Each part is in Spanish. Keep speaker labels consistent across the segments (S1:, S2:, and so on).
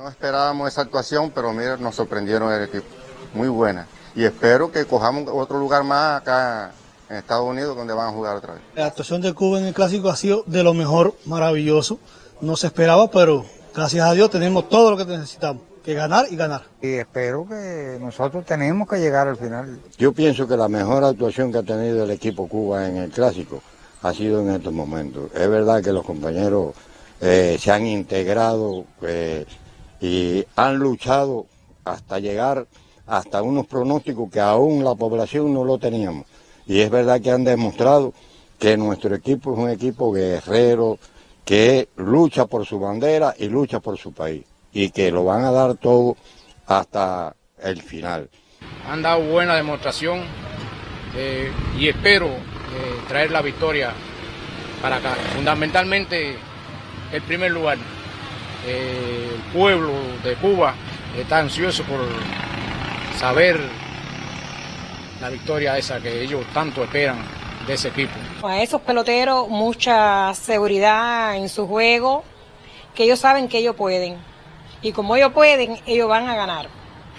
S1: No esperábamos esa actuación, pero mira, nos sorprendieron el equipo. Muy buena. Y espero que cojamos otro lugar más acá en Estados Unidos donde van a jugar otra vez.
S2: La actuación de Cuba en el clásico ha sido de lo mejor, maravilloso. No se esperaba, pero gracias a Dios tenemos todo lo que necesitamos, que ganar y ganar.
S3: Y espero que nosotros tenemos que llegar al final.
S4: Yo pienso que la mejor actuación que ha tenido el equipo Cuba en el clásico ha sido en estos momentos. Es verdad que los compañeros eh, se han integrado eh, y han luchado hasta llegar hasta unos pronósticos que aún la población no lo teníamos. Y es verdad que han demostrado que nuestro equipo es un equipo guerrero, que lucha por su bandera y lucha por su país. Y que lo van a dar todo hasta el final.
S5: Han dado buena demostración eh, y espero eh, traer la victoria para acá. Fundamentalmente el primer lugar. Eh, el pueblo de Cuba está ansioso por saber la victoria esa que ellos tanto esperan de ese equipo.
S6: A esos peloteros mucha seguridad en su juego, que ellos saben que ellos pueden. Y como ellos pueden, ellos van a ganar.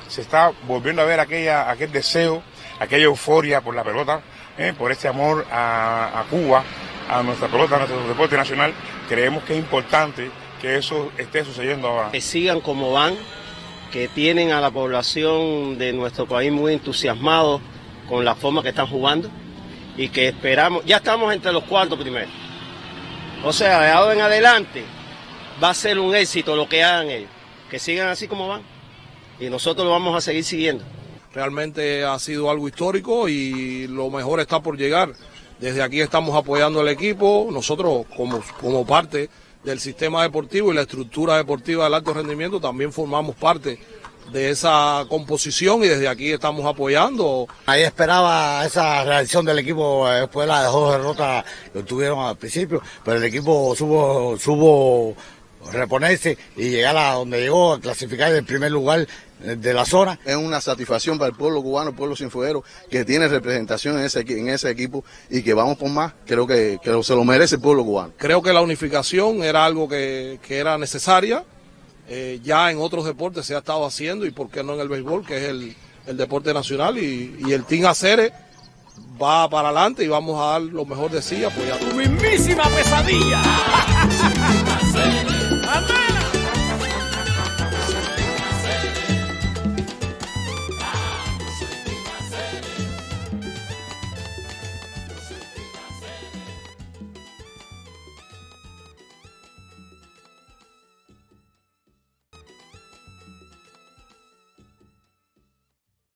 S7: Se está volviendo a ver aquella, aquel deseo, aquella euforia por la pelota, ¿eh? por este amor a, a Cuba, a nuestra pelota, a nuestro deporte nacional. Creemos que es importante que eso esté sucediendo ahora.
S8: Que sigan como van, que tienen a la población de nuestro país muy entusiasmados con la forma que están jugando y que esperamos, ya estamos entre los cuartos primeros. O sea, de ahora en adelante va a ser un éxito lo que hagan ellos, que sigan así como van y nosotros lo vamos a seguir siguiendo.
S9: Realmente ha sido algo histórico y lo mejor está por llegar. Desde aquí estamos apoyando al equipo, nosotros como, como parte del sistema deportivo y la estructura deportiva del alto rendimiento también formamos parte de esa composición y desde aquí estamos apoyando.
S10: Ahí esperaba esa reacción del equipo después de las dos derrotas que tuvieron al principio, pero el equipo supo, supo reponerse y llegar a donde llegó, a clasificar en el primer lugar de la zona.
S11: Es una satisfacción para el pueblo cubano, el pueblo sinfuero, que tiene representación en ese, en ese equipo y que vamos por más. Creo que, que se lo merece el pueblo cubano.
S9: Creo que la unificación era algo que, que era necesaria. Eh, ya en otros deportes se ha estado haciendo y por qué no en el béisbol, que es el, el deporte nacional. Y, y el Team Acere va para adelante y vamos a dar lo mejor de sí apoyando.
S12: ¡Tu mismísima pesadilla!